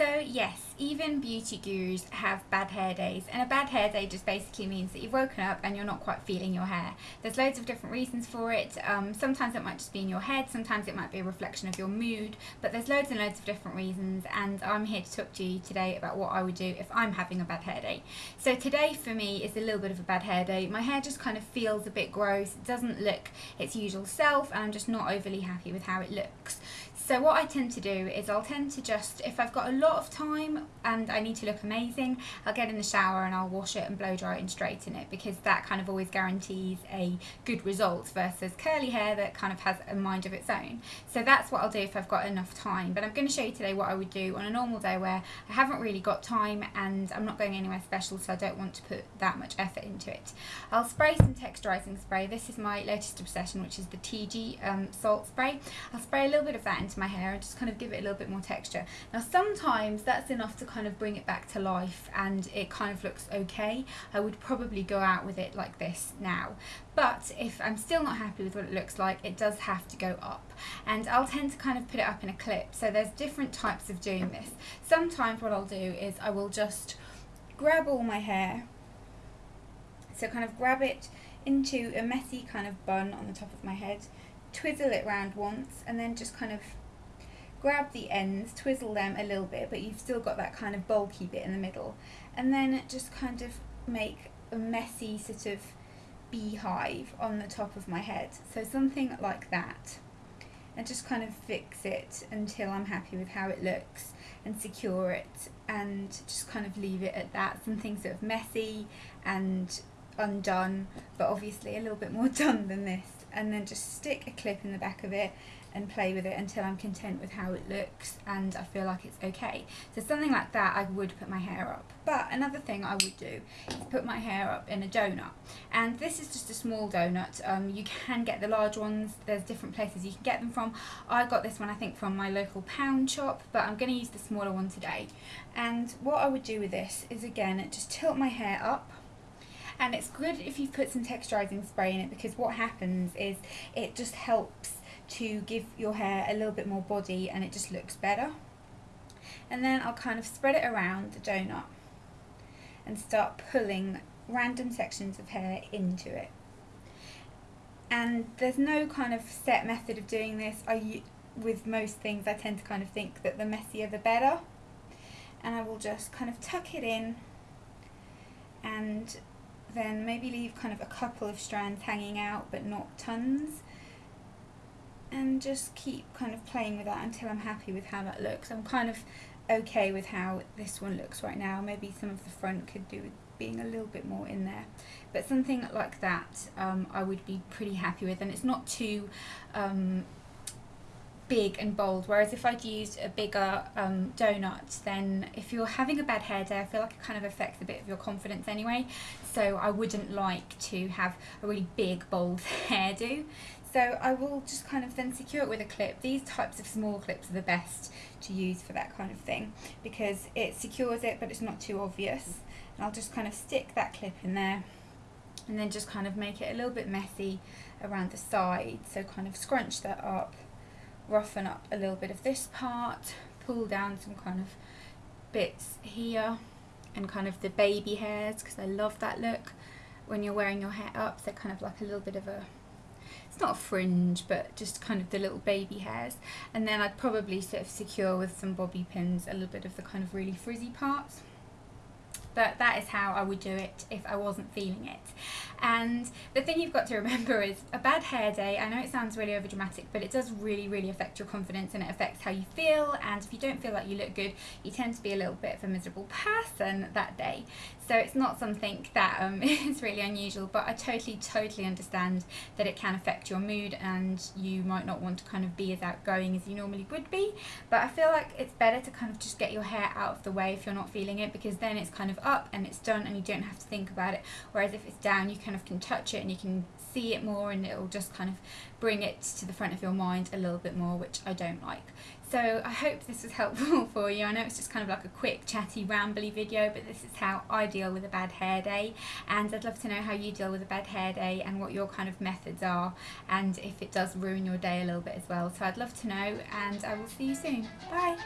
So yes, even beauty gurus have bad hair days and a bad hair day just basically means that you've woken up and you're not quite feeling your hair. There's loads of different reasons for it. Um, sometimes it might just be in your head, sometimes it might be a reflection of your mood, but there's loads and loads of different reasons and I'm here to talk to you today about what I would do if I'm having a bad hair day. So today for me is a little bit of a bad hair day. My hair just kind of feels a bit gross, it doesn't look its usual self and I'm just not overly happy with how it looks. So what I tend to do is I'll tend to just, if I've got a lot of time and I need to look amazing, I'll get in the shower and I'll wash it and blow dry it and straighten it because that kind of always guarantees a good result versus curly hair that kind of has a mind of its own. So that's what I'll do if I've got enough time. But I'm going to show you today what I would do on a normal day where I haven't really got time and I'm not going anywhere special so I don't want to put that much effort into it. I'll spray some texturizing spray. This is my latest obsession which is the TG um, salt spray. I'll spray a little bit of that into my hair and just kind of give it a little bit more texture. Now sometimes that's enough to kind of bring it back to life and it kind of looks okay. I would probably go out with it like this now. But if I'm still not happy with what it looks like, it does have to go up. And I'll tend to kind of put it up in a clip. So there's different types of doing this. Sometimes what I'll do is I will just grab all my hair. So kind of grab it into a messy kind of bun on the top of my head, twizzle it round once, and then just kind of grab the ends, twizzle them a little bit, but you've still got that kind of bulky bit in the middle. And then just kind of make a messy sort of beehive on the top of my head. So something like that. And just kind of fix it until I'm happy with how it looks and secure it and just kind of leave it at that. Something sort of messy and undone, but obviously a little bit more done than this. And then just stick a clip in the back of it and play with it until I'm content with how it looks and I feel like it's okay. So something like that I would put my hair up. But another thing I would do is put my hair up in a donut. And this is just a small donut. Um, you can get the large ones. There's different places you can get them from. I got this one I think from my local pound shop but I'm going to use the smaller one today. And what I would do with this is again just tilt my hair up and it's good if you put some texturizing spray in it because what happens is it just helps to give your hair a little bit more body and it just looks better. And then I'll kind of spread it around the donut and start pulling random sections of hair into it. And there's no kind of set method of doing this. I, with most things I tend to kind of think that the messier the better. And I will just kind of tuck it in and then maybe leave kind of a couple of strands hanging out but not tons and just keep kind of playing with that until I'm happy with how that looks. I'm kind of okay with how this one looks right now. Maybe some of the front could do with being a little bit more in there. But something like that um, I would be pretty happy with and it's not too um, big and bold whereas if I'd used a bigger um, donut then if you're having a bad hair day I feel like it kind of affects a bit of your confidence anyway so I wouldn't like to have a really big bold hairdo so I will just kind of then secure it with a clip. These types of small clips are the best to use for that kind of thing because it secures it but it's not too obvious. And I'll just kind of stick that clip in there and then just kind of make it a little bit messy around the side. So kind of scrunch that up, roughen up a little bit of this part, pull down some kind of bits here and kind of the baby hairs because I love that look when you're wearing your hair up. they're kind of like a little bit of a it's not a fringe but just kind of the little baby hairs and then I'd probably sort of secure with some bobby pins a little bit of the kind of really frizzy parts but that is how I would do it if I wasn't feeling it. And the thing you've got to remember is a bad hair day, I know it sounds really overdramatic, but it does really, really affect your confidence and it affects how you feel. And if you don't feel like you look good, you tend to be a little bit of a miserable person that day. So it's not something that um, is really unusual, but I totally, totally understand that it can affect your mood and you might not want to kind of be as outgoing as you normally would be. But I feel like it's better to kind of just get your hair out of the way if you're not feeling it because then it's kind of up and it's done and you don't have to think about it. Whereas if it's down, you kind of can touch it and you can see it more and it'll just kind of bring it to the front of your mind a little bit more, which I don't like. So I hope this was helpful for you. I know it's just kind of like a quick chatty rambly video but this is how I deal with a bad hair day and I'd love to know how you deal with a bad hair day and what your kind of methods are and if it does ruin your day a little bit as well. So I'd love to know and I will see you soon. Bye!